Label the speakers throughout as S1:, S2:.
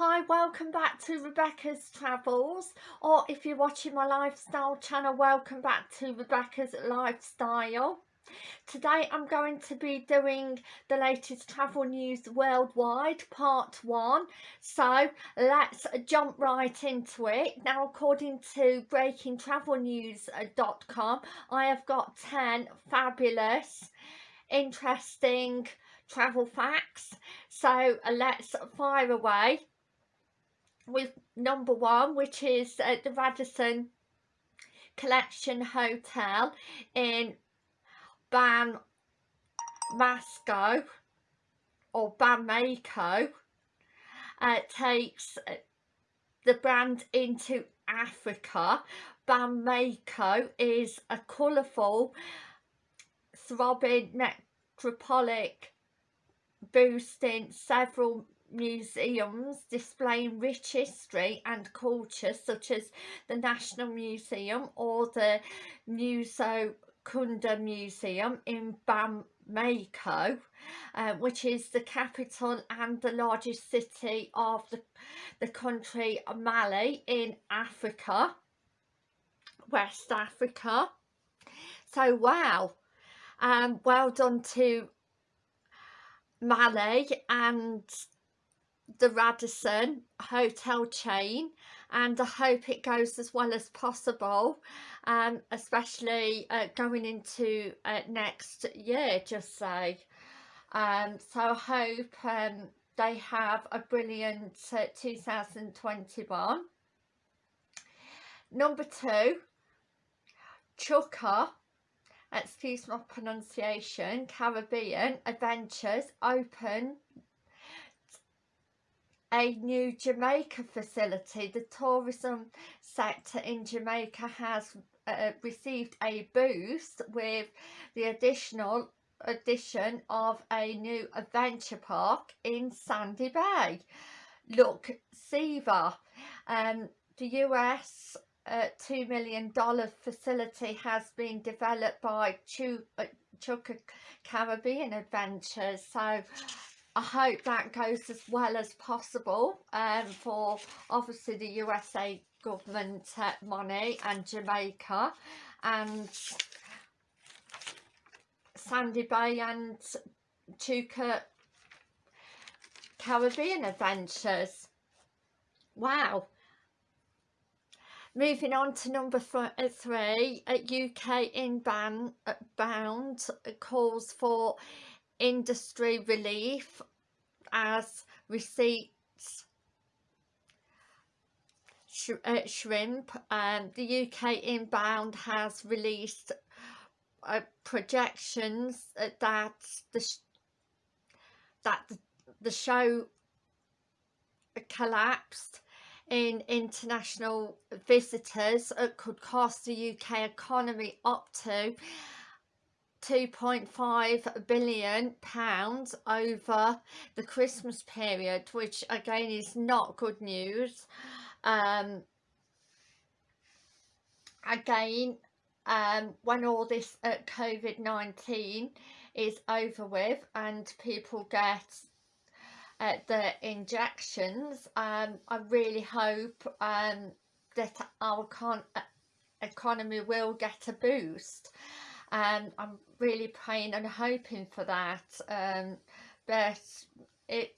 S1: Hi, welcome back to Rebecca's Travels or if you're watching my lifestyle channel, welcome back to Rebecca's Lifestyle. Today I'm going to be doing the latest travel news worldwide, part one. So let's jump right into it. Now according to breakingtravelnews.com, I have got 10 fabulous, interesting travel facts. So let's fire away with number one which is uh, the Radisson Collection Hotel in Ban Masco or Bamako uh, takes uh, the brand into Africa. Bamako is a colourful, throbbing metropolitan boosting several museums displaying rich history and culture such as the National Museum or the Muso Kunda Museum in Bamako, uh, which is the capital and the largest city of the, the country Mali in Africa, West Africa. So wow, um, well done to Mali and the Radisson hotel chain and I hope it goes as well as possible um, especially uh, going into uh, next year just say. Um, so I hope um, they have a brilliant uh, 2021 number two Chukka excuse my pronunciation Caribbean Adventures open a new Jamaica facility. The tourism sector in Jamaica has uh, received a boost with the additional addition of a new adventure park in Sandy Bay. Look, Siva, um, the US uh, $2 million facility has been developed by uh, Chukka Caribbean Adventures. So I hope that goes as well as possible um, for obviously the USA government uh, money and Jamaica and Sandy Bay and Chukka Caribbean Adventures. Wow. Moving on to number uh, three, UK inbound bound calls for industry relief as receipts. Sh uh, shrimp um, the UK inbound has released uh, projections that the that the show collapsed in international visitors. It could cost the UK economy up to 2.5 billion pounds over the Christmas period which again is not good news. Um, again um, when all this uh, COVID-19 is over with and people get uh, the injections um, I really hope um, that our uh, economy will get a boost and I'm really praying and hoping for that um, but it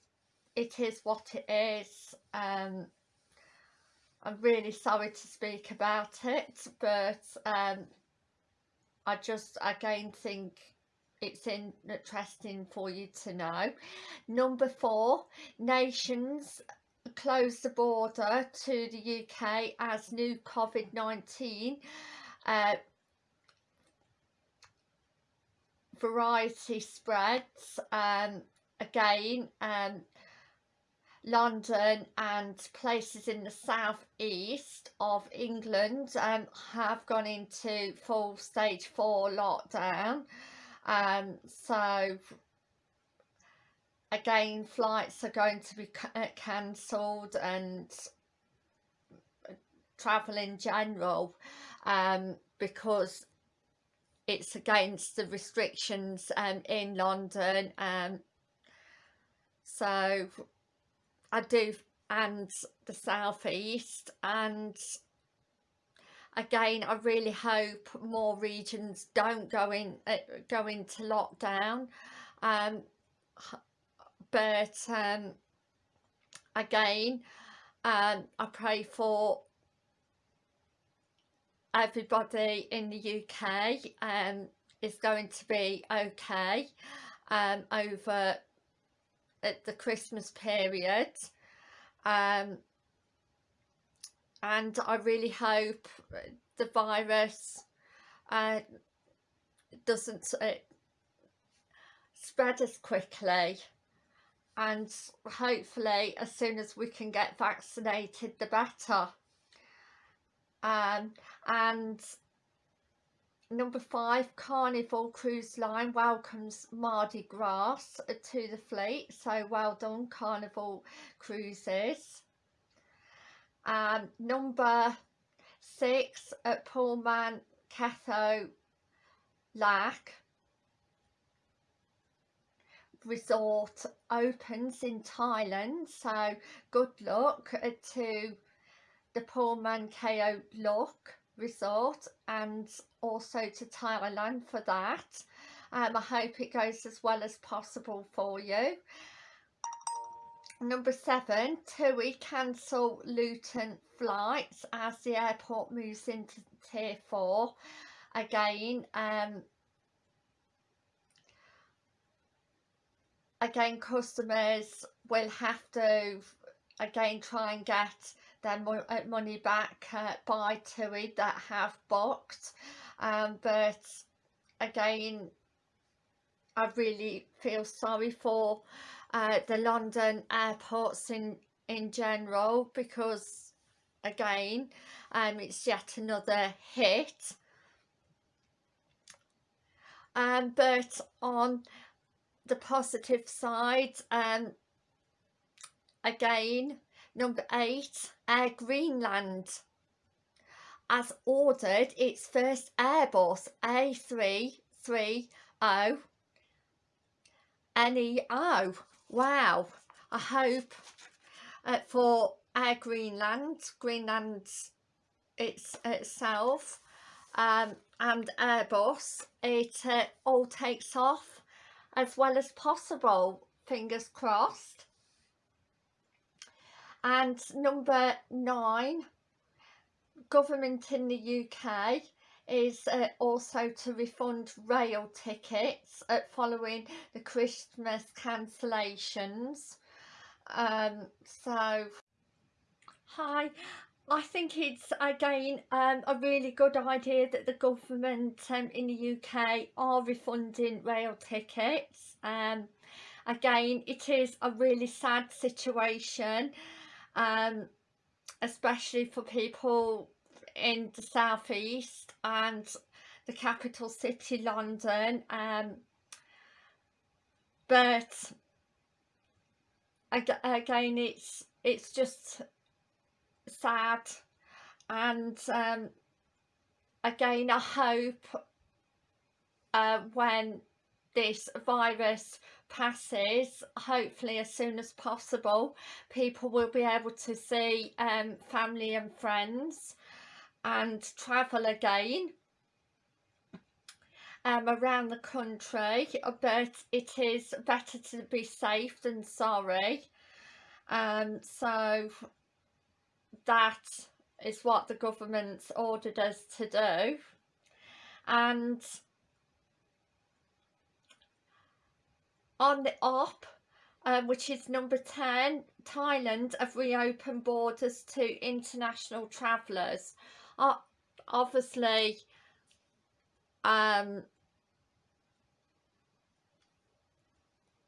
S1: it is what it is um, I'm really sorry to speak about it but um, I just again think it's interesting for you to know. Number four, nations close the border to the UK as new COVID-19 uh, variety spreads um, again um, London and places in the south east of England um, have gone into full stage 4 lockdown. Um, so again flights are going to be uh, cancelled and uh, travel in general um, because it's against the restrictions um, in London um, so I do and the southeast and again I really hope more regions don't go in uh, go into lockdown um, but um, again um, I pray for everybody in the UK um, is going to be okay um, over at the Christmas period. Um, and I really hope the virus uh, doesn't uh, spread as quickly. And hopefully as soon as we can get vaccinated the better. Um, and number five carnival cruise line welcomes mardi gras to the fleet. So well done carnival cruises. Um, number six at pullman Khao Lak resort opens in Thailand. So good luck to the Pullman Khao Lak resort and also to Thailand for that. Um, I hope it goes as well as possible for you. Number seven TUI cancel Luton flights as the airport moves into tier four. Again um, again customers will have to again try and get their mo uh, money back uh, by TUI that have booked um, but again I really feel sorry for uh, the London airports in in general because again um, it's yet another hit. Um, but on the positive side um again number eight air greenland. Has ordered its first airbus a330 neo wow i hope uh, for air greenland greenland it's itself um, and airbus it uh, all takes off as well as possible fingers crossed and number nine government in the UK is uh, also to refund rail tickets following the Christmas cancellations um, so hi I think it's again um, a really good idea that the government um, in the UK are refunding rail tickets. Um, again, it is a really sad situation, um, especially for people in the southeast and the capital city, London. Um, but again, it's it's just sad and um, again I hope uh, when this virus passes hopefully as soon as possible people will be able to see um, family and friends and travel again um, around the country but it is better to be safe than sorry. Um, so that is what the government's ordered us to do. And on the op um, which is number 10 Thailand have reopened borders to international travellers. Uh, obviously um,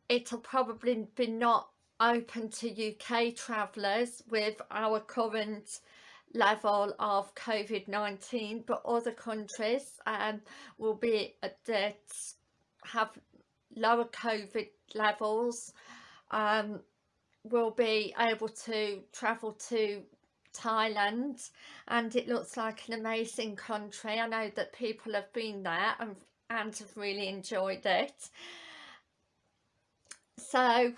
S1: it'll probably be not open to UK travellers with our current level of COVID-19 but other countries um, will be that have lower COVID levels um, will be able to travel to Thailand and it looks like an amazing country. I know that people have been there and, and have really enjoyed it. So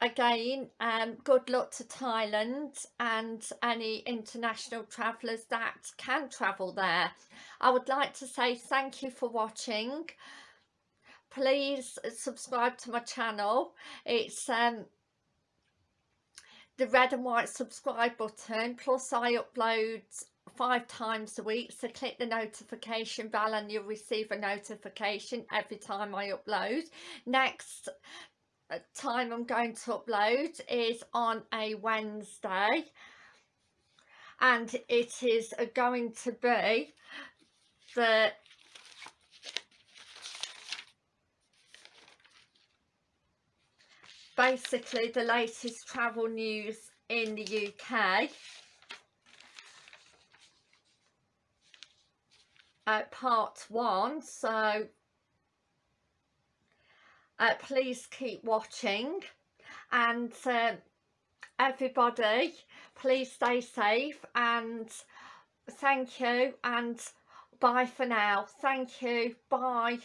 S1: again um, good luck to Thailand and any international travellers that can travel there I would like to say thank you for watching please subscribe to my channel. It's um, the red and white subscribe button plus I upload five times a week so click the notification bell and you'll receive a notification every time I upload. Next uh, time I'm going to upload is on a Wednesday and it is uh, going to be the basically the latest travel news in the UK uh, part one so uh, please keep watching. And uh, everybody please stay safe and thank you and bye for now. Thank you. Bye